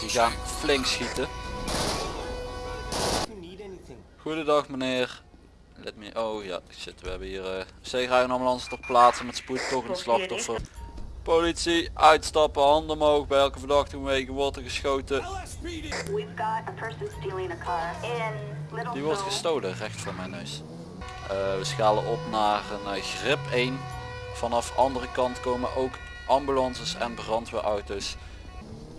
Die gaan flink schieten. Goedendag meneer. Let me, oh ja, shit, we hebben hier uh, zeeruienambulance ter plaatse met spoed toch een slachtoffer. Politie, uitstappen, handen omhoog, bij elke verdachte wegen wordt er geschoten. Die wordt gestolen, recht voor mijn neus. Uh, we schalen op naar een uh, grip 1. Vanaf andere kant komen ook ambulances en brandweerauto's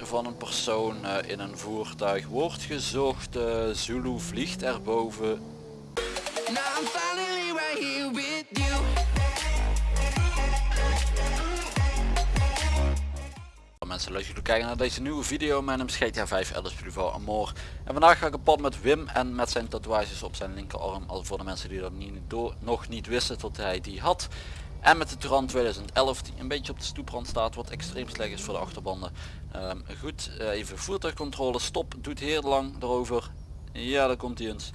van een persoon uh, in een voertuig wordt gezocht. Zulu vliegt erboven. mensen, leuk jullie kijken naar deze nieuwe video. Mijn naam is GTA 5 Alice Privo Amor. En vandaag ga ik op pad met Wim en met zijn tatoeages op zijn linkerarm. Al voor de mensen die dat niet door, nog niet wisten tot hij die had. En met de Turan 2011 die een beetje op de stoeprand staat. Wat extreem slecht is voor de achterbanden. Um, goed, uh, even voertuigcontrole. Stop, doet heel lang erover. Ja, daar komt hij eens.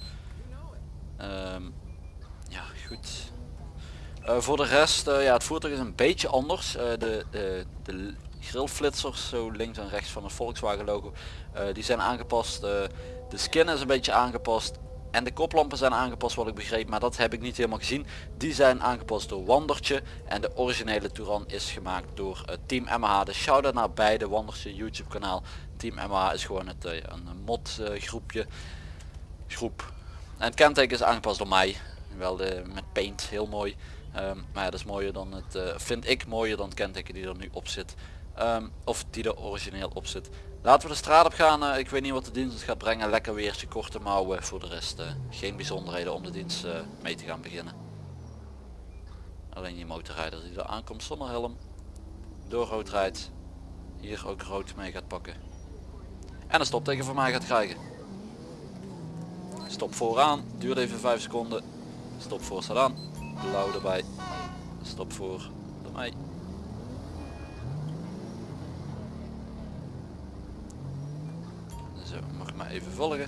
Um, ja, goed. Uh, voor de rest, uh, ja, het voertuig is een beetje anders. de, de, de grillflitsers zo links en rechts van het Volkswagen logo die zijn aangepast de skin is een beetje aangepast en de koplampen zijn aangepast wat ik begreep maar dat heb ik niet helemaal gezien. Die zijn aangepast door Wandertje en de originele Touran is gemaakt door uh, Team MH de shout-out naar beide Wandertje YouTube kanaal. Team MH is gewoon het, een mod groepje groep. En het kenteken is aangepast door mij. Wel de, met paint heel mooi. Um, maar dat is mooier dan het vind ik mooier dan het kenteken die er nu op zit. Um, of die er origineel op zit. Laten we de straat op gaan. Uh, ik weet niet wat de dienst gaat brengen. Lekker weertje, korte mouwen. Voor de rest uh, geen bijzonderheden om de dienst mee te gaan beginnen. Alleen die motorrijder die er aankomt zonder helm. Door rood rijdt. Hier ook rood mee gaat pakken. En een stopteken voor mij gaat krijgen. Stop vooraan. Duurt even 5 seconden. Stop voor staat aan. Blauw erbij. Stop voor door mij. maar even volgen.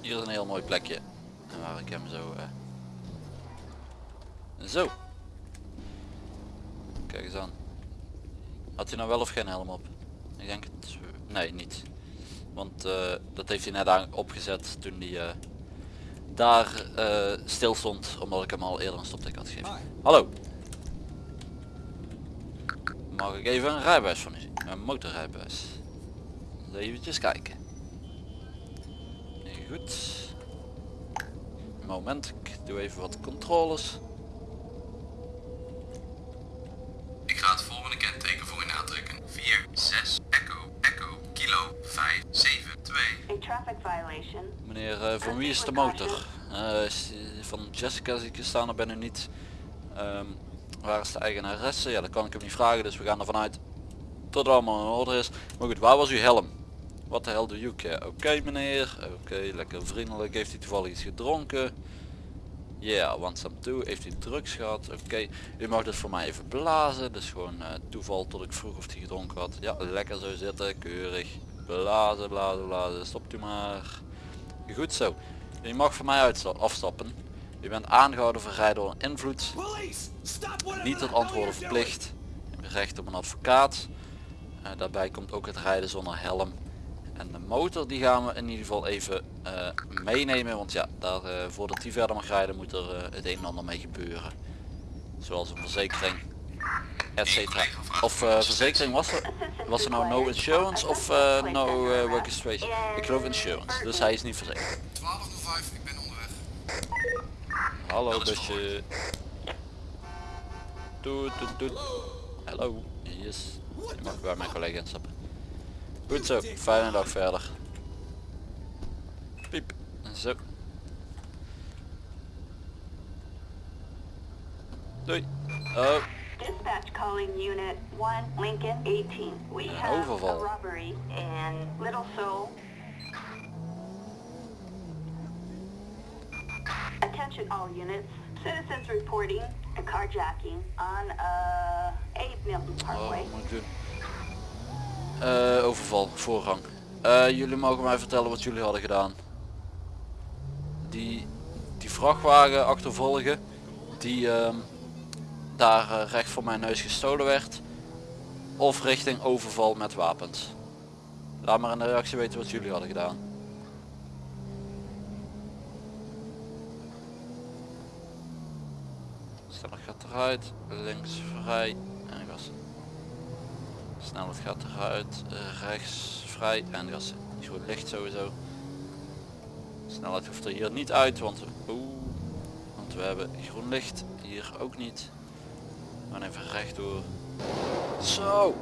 Hier is een heel mooi plekje. Waar ik hem zo... Uh... Zo. Kijk eens aan. Had hij nou wel of geen helm op? Ik denk het... Nee, niet. Want uh, dat heeft hij net aan opgezet toen hij uh, daar stil stond. Omdat ik hem al eerder een stopteken had gegeven. Hallo. Mag ik even een rijbewijs van u zien? Een motorrijbewijs. Even kijken. Nee, goed. Moment, ik doe even wat controles. Ik ga het volgende kenteken voor u aantrekken. 4, 6, Echo, Echo, Kilo, 5, 7, 2. Meneer, uh, van wie is de motor? Uh, van Jessica zie ik staan, er ben u niet. Um, Waar is de eigenaresse? Ja, dat kan ik hem niet vragen, dus we gaan ervan uit dat het allemaal in orde is. Maar goed, waar was uw helm? Wat de hel doe you? Oké meneer, oké, lekker vriendelijk. Heeft hij toevallig iets gedronken? Ja, yeah, want some too. Heeft hij drugs gehad? Oké, u mag dus voor mij even blazen. Dus gewoon uh, toeval tot ik vroeg of hij gedronken had. Ja, lekker zo zitten, keurig. Blazen, blazen, blazen. Stopt u maar. Goed zo. U mag voor mij afstappen. U bent aangehouden voor rijden onder invloed. Niet tot antwoorden verplicht. Recht op een advocaat. Uh, daarbij komt ook het rijden zonder helm. En de motor die gaan we in ieder geval even uh, meenemen. Want ja, daar, uh, voordat die verder mag rijden moet er het een en ander mee gebeuren. Zoals een verzekering. Etcetera. Of verzekering was er, was er nou no insurance of no work registration? Ik geloof insurance. Dus hij is niet verzekerd. 1205, ik ben onderweg. Hallo busje. Doet, doet, doet. Hallo. Yes. Je mag bij mijn collega instappen. Goed zo. Fijne dag verder. Piep. Zo. Doei. Oh. Dispatch calling unit 1 Lincoln 18. We have a robbery in Little Seoul. All units. Citizens reporting a carjacking on uh, A Milton Parkway. Oh. Uh, overval, voorrang. Uh, jullie mogen mij vertellen wat jullie hadden gedaan. Die, die vrachtwagen achtervolgen, die, uh, daar eh, recht voor mijn neus gestolen werd. Of richting overval met wapens. Laat maar in de reactie weten wat jullie hadden gedaan. Snelheid gaat eruit, links vrij en gas. Snelheid gaat eruit, rechts vrij en gas. Groen licht sowieso. Snelheid hoeft er hier niet uit, want, oeh, want we hebben groen licht. Hier ook niet. We gaan even rechtdoor. Zo.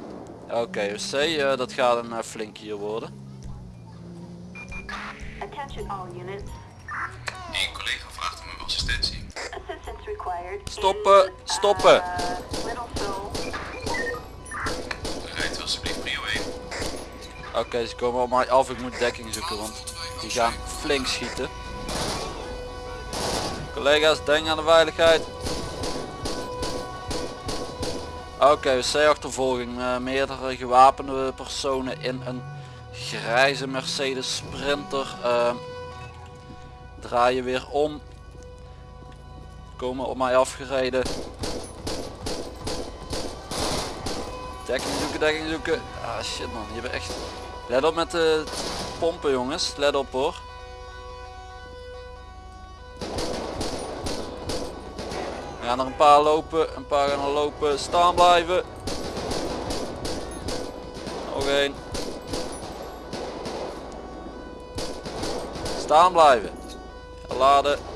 Oké, OC, uh, dat gaat een uh, flink hier worden. Attention all units. Stoppen, stoppen. uh. Rijdt u alsjeblieft prio 1. Oké, ze komen op mij af. Ik moet dekking zoeken, want die gaan flink schieten. Collega's, denk aan de veiligheid. Oké, C-achtervolging. Uh, meerdere gewapende personen in een grijze Mercedes Sprinter. Uh, draaien weer om. Komen op mij afgereden. Dekking zoeken, dekking zoeken. Ah shit man, je bent echt... Let op met de pompen jongens, let op hoor. We gaan er een paar lopen, een paar gaan er lopen, staan blijven. Nog één. Staan blijven. Laden.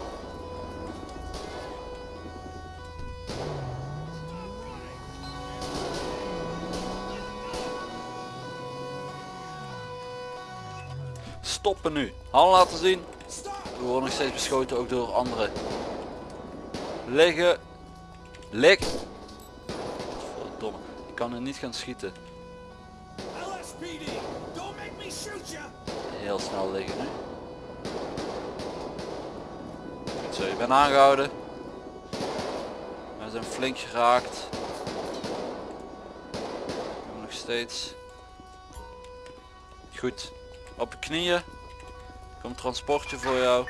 Stoppen nu. Hand laten zien. We worden nog steeds beschoten ook door anderen. Liggen. Lig. Verdomme. Ik kan er niet gaan schieten. Heel snel liggen nu. Goed zo, je bent aangehouden. We zijn flink geraakt. Nog steeds. Goed. Op je knieën. Komt transportje voor jou.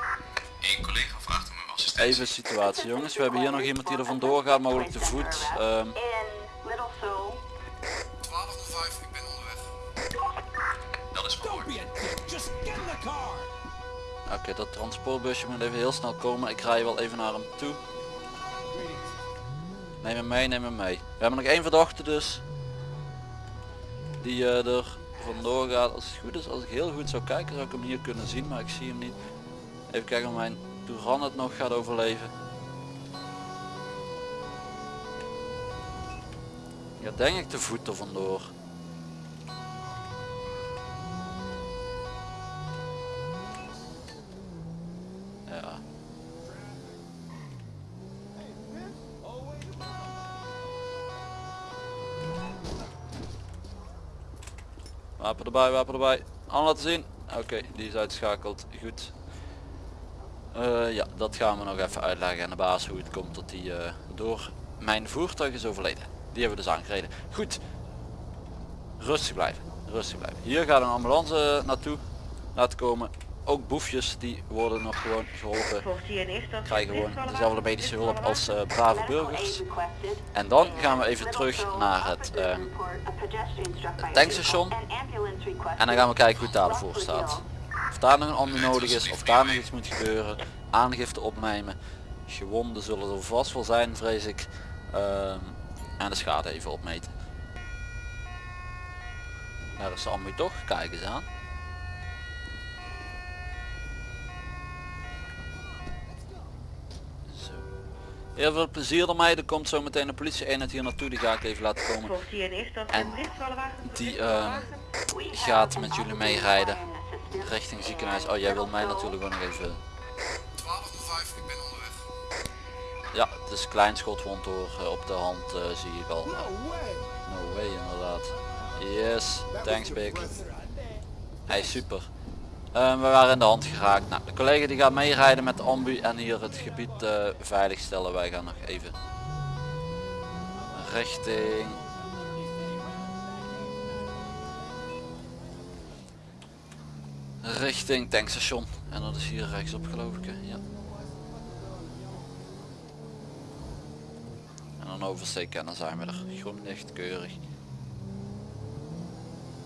Eén collega vraagt om assistentie. Even situatie jongens. We hebben hier nog iemand die er vandoor gaat, mogelijk te voet. Ehm, In Little Seoul. 1205, ik ben onderweg. Dat is verhoord. Oké, dat transportbusje moet even heel snel komen. Ik rij wel even naar hem toe. Neem hem mee, neem hem mee. We hebben nog één verdachte dus. Die eh, er vandoor gaat. Als het goed is, als ik heel goed zou kijken zou ik hem hier kunnen zien. Maar ik zie hem niet. Even kijken of mijn Touran het nog gaat overleven. Ja, denk ik de voet er vandoor. Wapen erbij, wapen erbij. Aan laten zien. Oké, die is uitschakeld. Goed. Eh, ja, dat gaan we nog even uitleggen aan de baas hoe het komt dat die eh, door mijn voertuig is overleden. Die hebben we dus aangereden. Goed. Rustig blijven. Rustig blijven. Hier gaat een ambulance naartoe laten komen. Ook boefjes die worden nog gewoon geholpen. Krijgen gewoon dezelfde medische hulp als eh, brave burgers. En dan gaan we even terug naar het eh, tankstation. En dan gaan we kijken hoe het daar voor staat. Of daar nog een ambu nodig is, of daar nog iets moet gebeuren. Aangifte opnemen. Gewonden zullen er vast wel zijn, vrees ik. Ehm, en de schade even opmeten. Daar is de ambu toch, kijk eens aan. Zo. Heel veel plezier ermee, er komt zo meteen een politie eenheid hier naartoe, die ga ik even laten komen. En die ehm, gaat met jullie meerijden richting ziekenhuis. Oh, jij wil mij natuurlijk ook nog even... 1205, ik ben onderweg. Ja, het is klein schotwond door eh, op de hand eh, zie ik al. No way. No way inderdaad. Yes, thanks big. Hey, super. Eh, we waren in de hand geraakt. Nou, de collega die gaat meerijden met de ambu en hier het gebied uh, veilig stellen. Wij gaan nog even richting... Richting tankstation. En dat is hier rechtsop geloof ik. Ja. En een oversteek en dan zijn we er. Groen licht, keurig.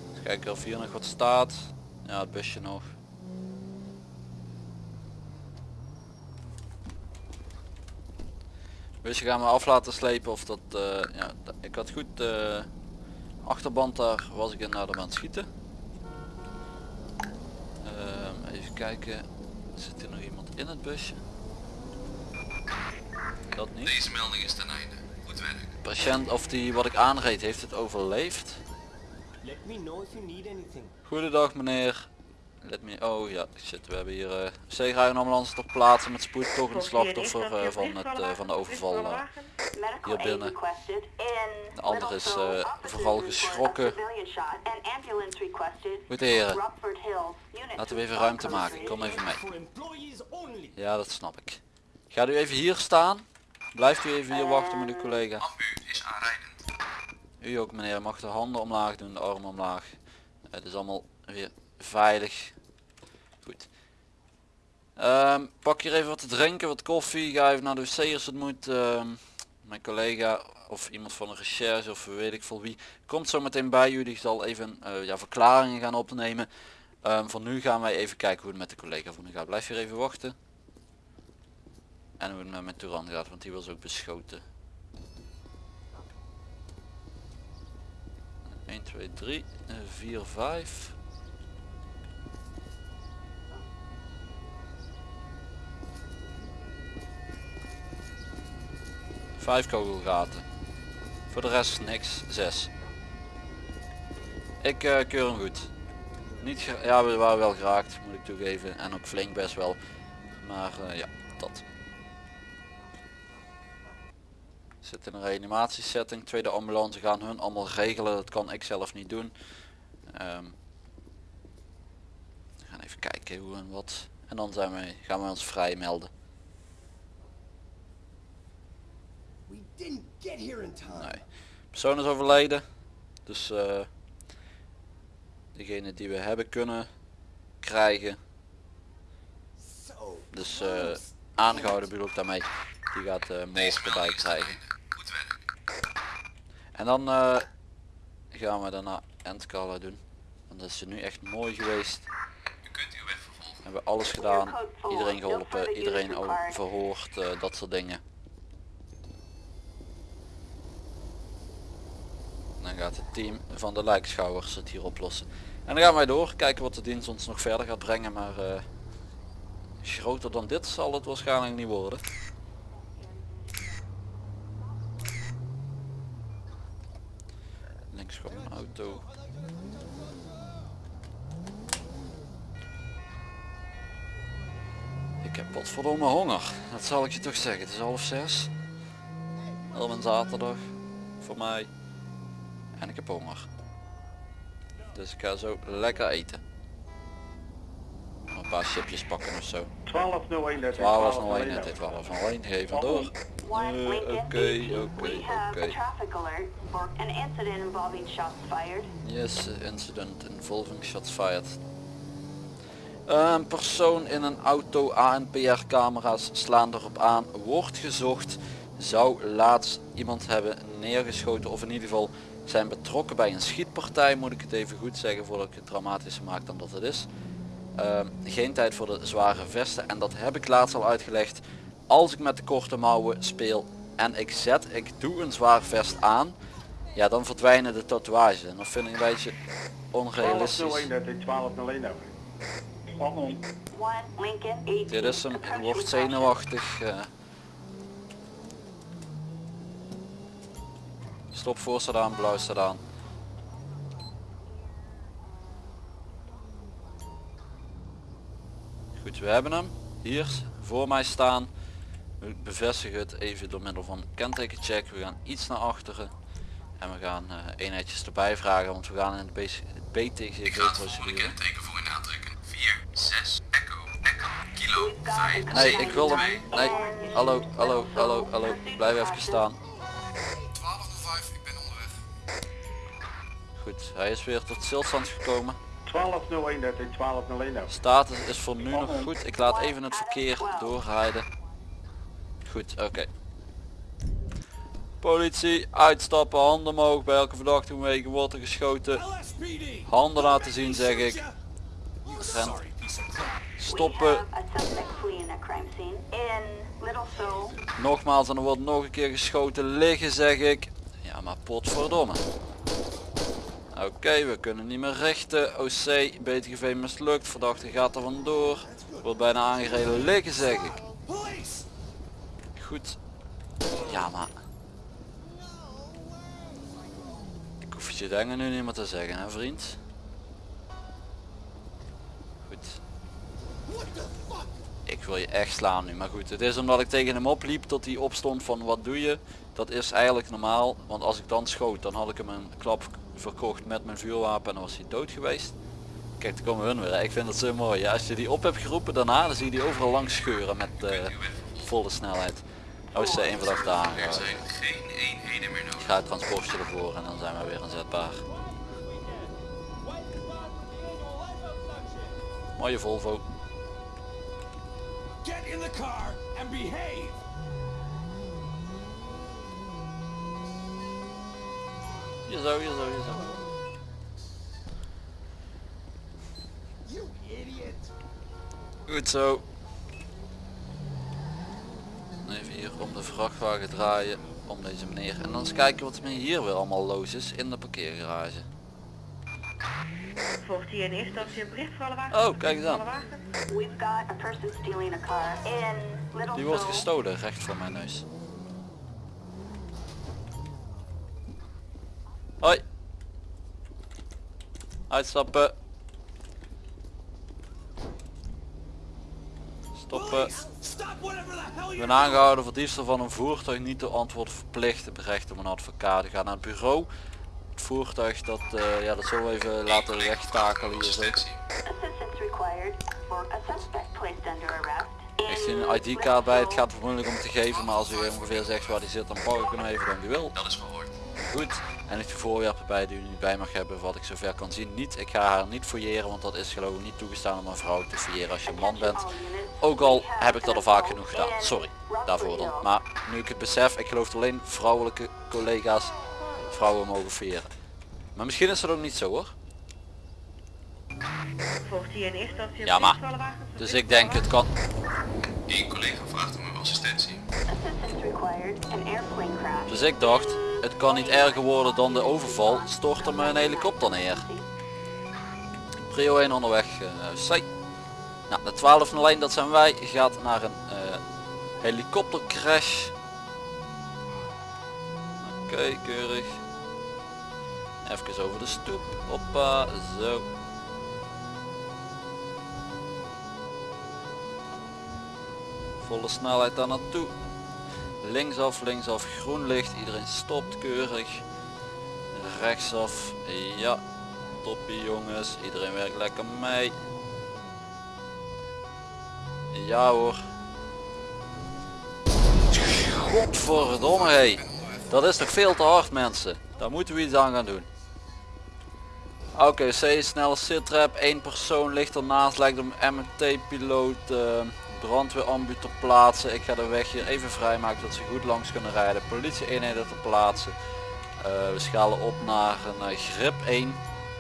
Eens kijken of hier nog wat staat. Ja, het busje nog. Busje gaan we af laten slepen of dat... eh, ja, ik had goed de achterband daar was ik in naar de aan het schieten. Ehm, even kijken. Zit er nog iemand in het busje? Dat niet. Deze melding is ten einde. Goed werk. Patiënt of die wat ik aanreed heeft het overleefd. Let me know if you need anything. Goedendag meneer. Let me, oh ja, shit, we hebben hier uh, zeegraag een ambulance ter plaatse met spoed toch een slachtoffer eh, van, het, eh, van de overval. eh. Hier binnen. De andere is, eh, vooral geschrokken. Goed heren, Rockford Hills. Unit laten we even ruimte maken. Kom even mee. Ja, dat snap ik. Gaat u even hier staan? Blijft u even hier wachten met uw collega. U ook meneer, mag de handen omlaag doen, de armen omlaag. Het is allemaal weer veilig. Goed. Ehm, pak hier even wat te drinken, wat koffie. Ga even naar de wc als het moet. Ehm, mijn collega of iemand van de recherche of weet ik veel wie komt zo meteen bij u. Die zal even eh, ja, verklaringen gaan opnemen. Ehm, voor nu gaan wij even kijken hoe het met de collega van u gaat. Blijf hier even wachten. En hoe het met mijn Touran gaat, want die was ook beschoten. 1, 2, 3, 4, 5. Vijf kogelgaten. Voor de rest niks. Zes. Ik eh, keur hem goed. Niet ja, we waren wel geraakt, moet ik toegeven. En ook flink best wel. Maar eh, ja, dat. Zit in een reanimatiesetting. Tweede ambulance gaan hun allemaal regelen. Dat kan ik zelf niet doen. Ehm, we gaan even kijken hoe en wat. En dan zijn wij, gaan we ons vrij melden. We didn't get here in time. Nee. Persoon is overleden. Dus eh degene die we hebben kunnen krijgen. Dus eh, close. aangehouden bedoel ik daarmee. Die gaat eh Deze moord erbij melding is ten krijgen. En dan eh, gaan we daarna Endcalla doen. Want dat is nu echt mooi geweest. U kunt uw weg vervolgen. We hebben alles gedaan. Iedereen geholpen. Iedereen al verhoord. eh, dat soort dingen. Dan gaat het team van de lijkschouwers het hier oplossen. En dan gaan wij door. Kijken wat de dienst ons nog verder gaat brengen. Maar eh, groter dan dit zal het waarschijnlijk niet worden. Links komt een auto. Ik heb potverdomme honger. Dat zal ik je toch zeggen. Het is half zes. Op een zaterdag. Voor mij. En ik heb honger. Dus ik ga zo lekker eten. Een paar chipjes pakken of zo. 1201 net. 1201 net dit 1201 geven door. Eh, Oké, 18. oké, oké. traffic alert for an incident involving shots fired. Yes, incident involving shots fired. Een persoon in een auto ANPR camera's slaan erop aan, wordt gezocht, zou laatst iemand hebben neergeschoten of in ieder geval zijn betrokken bij een schietpartij, moet ik het even goed zeggen voordat ik het dramatischer maak dan dat het is. Ehm, geen tijd voor de zware vesten en dat heb ik laatst al uitgelegd. Als ik met de korte mouwen speel en ik zet, ik doe een zwaar vest aan, ja dan verdwijnen de tatoeages en dat vind ik een beetje onrealistisch. 1201 net. 1201 over. One Lincoln 18. Dit is hem, wordt zenuwachtig. eh. Stop voor aan, blauw aan. Goed, we hebben hem. Hier voor mij staan. Ik bevestig het even door middel van kentekencheck. We gaan iets naar achteren. En we gaan eh, eenheidjes erbij vragen, want we gaan in de Ik BTGV-procedure. kenteken voor u aantrekken. 4, 6, echo, echo, kilo, 5, Nee, 7, ik wil hem. 2. Nee, hallo, hallo, hallo, hallo. Blijf even staan. Goed, hij is weer tot stilstand gekomen. 1201 net. 1201 over. Status is voor nu nog goed. Ik laat even het verkeer doorrijden. Goed, oké. Politie, uitstappen, handen omhoog. Bij elke verdachte wegen wordt er geschoten. Handen laten zien zeg ik. Rent. Stoppen. Nogmaals en er wordt nog een keer geschoten liggen zeg ik. Ja maar potverdomme. Oké, we kunnen niet meer richten. OC, BTGV mislukt. Verdachte gaat er vandoor. Wordt bijna aangereden liggen zeg ik. Goed. Ja maar. Ik hoef je dingen nu niet meer te zeggen hè vriend. Goed. Ik wil je echt slaan nu, maar goed. Het is omdat ik tegen hem opliep tot hij opstond van wat doe je. Dat is eigenlijk normaal, want als ik dan schoot dan had ik hem een klap verkocht met mijn vuurwapen en dan was hij dood geweest. Kijk, daar komen hun weer. Ik vind het zo mooi. Ja, als je die op hebt geroepen daarna, dan zie je die overal langs scheuren met eh, volle snelheid. Oh, is één verdachte Er aangehouden. zijn geen eenheden meer Ik ga het transportje ervoor en dan zijn we weer inzetbaar. Mooie Volvo. Get in the car and behave. Zo, zo, zo. You idiot. Goed zo. Even hier om de vrachtwagen draaien. Om deze meneer. En dan eens kijken wat er hier weer allemaal los is in de parkeergarage. Volgt hier in eerste instantie een bericht voor alle wagens? Oh, kijk eens aan. Alle wagens? We've got a person stealing a car in Little Die wordt gestolen, recht voor mijn neus. Hoi. Uitstappen. Stoppen. Ik ben aangehouden voor diefstal van een voertuig niet te antwoord verplicht. Het berecht om een advocaat. Ik ga naar het bureau. Het voertuig dat, eh, ja, dat zullen we even laten wegtakelen hier zo. Heeft u een ID-kaart bij? Het gaat moeilijk om te geven, maar als u ongeveer zegt waar die zit, dan pak ik hem even dan u wil. Dat is gehoord. Goed. En heeft u voorwerpen bij die u niet bij mag hebben, wat ik zover kan zien, niet. Ik ga haar niet fouilleren, want dat is geloof ik niet toegestaan om een vrouw te fouilleren als je een man bent. Ook al heb ik dat al vaak genoeg gedaan. Sorry, daarvoor dan. Maar nu ik het besef, ik geloof alleen vrouwelijke collega's vrouwen mogen fouilleren. Maar misschien is dat ook niet zo hoor. Een Ja, maar. Dus ik denk het kan. Eén collega vraagt om uw assistentie. Assistance required. An airplane crash. Dus ik dacht, het kan niet erger worden dan de overval. Stort er me een helikopter neer. Prio 1 onderweg. eh zij. Nou, de 12 lijn dat zijn wij. Gaat naar een eh, helikoptercrash. Oké, keurig. Even over de stoep. Hoppa, zo. Volle snelheid daar naartoe. Linksaf, linksaf, groen licht. Iedereen stopt keurig. Rechtsaf, ja. Toppie jongens, iedereen werkt lekker mee. Ja hoor. Godverdomme hé. Dat is toch veel te hard mensen. Daar moeten we iets aan gaan doen. Oké, C snelle sitrap. één persoon ligt ernaast. Lijkt een MT-piloot. eh brandweerambu ter plaatse. Ik ga de weg hier even vrijmaken dat ze goed langs kunnen rijden. Politie eenheden ter plaatse. Eh, we schalen op naar een eh, grip 1.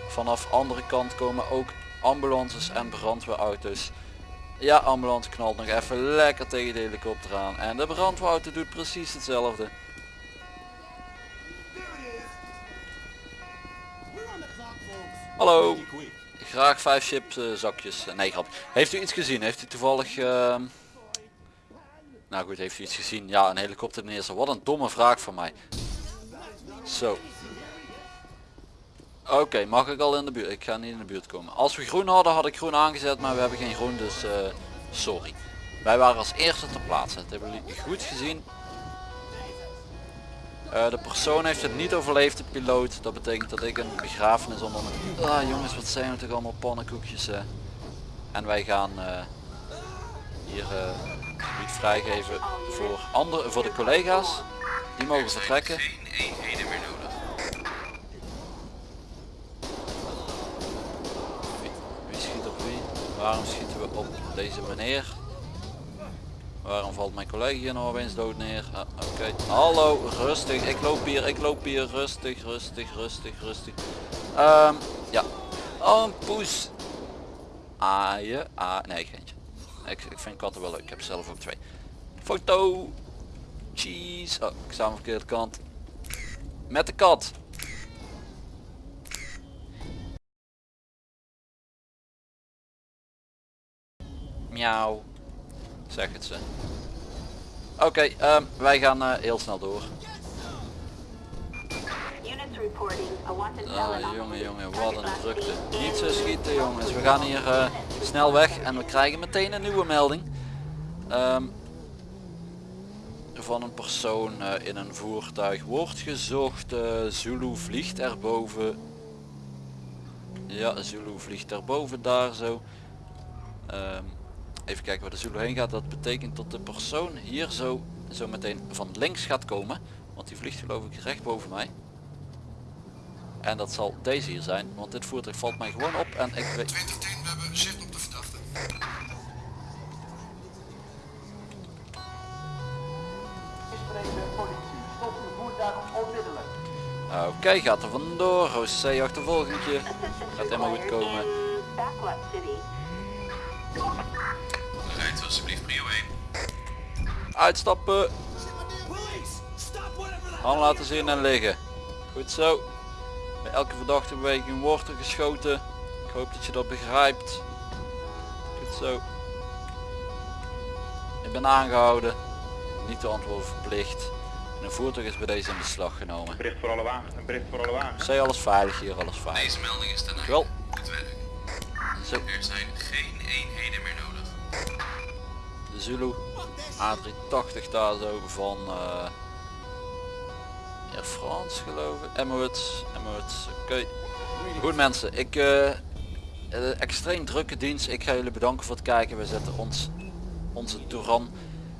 Vanaf andere kant komen ook ambulances en brandweerauto's. Ja, ambulance knalt nog even lekker tegen de helikopter aan. En de brandweerauto doet precies hetzelfde. Hallo. Graag vijf chips zakjes. Eh, nee grap. Heeft u iets gezien? Heeft u toevallig... ehm, Nou goed, heeft u iets gezien? Ja, een helikopter neerzetten. Wat een domme vraag van mij. Zo. Oké, mag ik al in de buurt? Ik ga niet in de buurt komen. Als we groen hadden, had ik groen aangezet, maar we hebben geen groen, dus eh, sorry. Wij waren als eerste ter plaatse. Dat hebben jullie goed gezien. Eh, de persoon heeft het niet overleefd, de piloot. Dat betekent dat ik een begrafenis onder mijn... Ah jongens, wat zijn we toch allemaal pannenkoekjes. eh. En wij gaan eh, hier eh niet vrijgeven voor, andere, voor de collega's. Die mogen Er vertrekken. wie schiet op wie? Waarom schieten we op deze meneer? Waarom valt mijn collega hier nou opeens dood neer? Ah, Oké. Hallo, rustig. Ik loop hier, ik loop hier. Rustig, rustig, rustig, rustig. Ehm, ja. Oh, een poes. Aaien. Ah, nee, geentje. Ik, ik vind katten wel leuk. Ik heb zelf ook twee. Foto. Cheese. Oh, ik sta aan de verkeerde kant. Met de kat. Miauw. Zeg het ze. Oké, ehm, wij gaan eh, heel snel door. Ah, jongen, jongen, wat een drukte. Niet zo schieten jongens. We gaan hier eh, snel weg en we krijgen meteen een nieuwe melding. Ehm, van een persoon eh, in een voertuig wordt gezocht. Zulu vliegt erboven. Ja, Zulu vliegt erboven daar zo. Ehm, even kijken waar de Zulu heen gaat. Dat betekent dat de persoon hier zo, zo meteen van links gaat komen. Want die vliegt geloof ik recht boven mij. En dat zal deze hier zijn, want dit voertuig valt mij gewoon op en ik weet... 2010, we hebben zicht op de verdachte. Oké, gaat er vandoor. Roos C achtervolgingje. Assistance Gaat helemaal goed komen. Alsjeblieft prio 1. Uitstappen. Hand laten zien en liggen. Goed zo. Bij elke verdachte beweging wordt er geschoten. Ik hoop dat je dat begrijpt. Goed zo. Ik ben aangehouden. Niet te antwoorden verplicht. En een voertuig is bij deze in beslag genomen. Bericht voor alle wagens. Een bericht voor alle wagens. Zij alles veilig hier, alles veilig. Deze melding is ten einde. Wel. Het werk. Zo, Er zijn geen Zulu A380 daar zo van eh Air France geloof ik. Emirates, Emirates, oké. Goed mensen, ik eh, eh, extreem drukke dienst. Ik ga jullie bedanken voor het kijken. We zetten ons onze Touran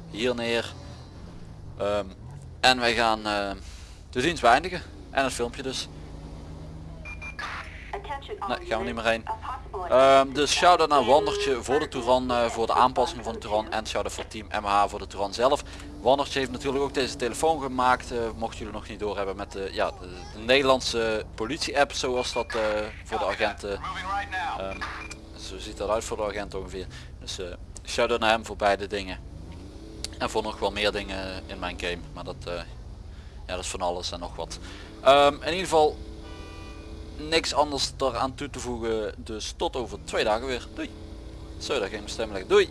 hier neer. Ehm, en wij gaan de dienst beëindigen. En het filmpje dus. Nee, gaan we niet meer heen. Ehm, dus shout-out naar Wandertje voor de Touran, eh, voor de aanpassing van de Touran en shout-out voor team MH voor de Touran zelf. Wandertje heeft natuurlijk ook deze telefoon gemaakt, eh, mochten jullie nog niet doorhebben met de, ja, de, de Nederlandse politie-app zoals dat eh, voor de agenten. Ehm, zo ziet dat uit voor de agent ongeveer. Dus shout-out naar hem voor beide dingen. En voor nog wel meer dingen in mijn game, maar dat, ja, dat is van alles en nog wat. Ehm, in ieder geval niks anders eraan toe te voegen. Dus tot over twee dagen weer. Doei. Zo, daar stem leggen. Doei.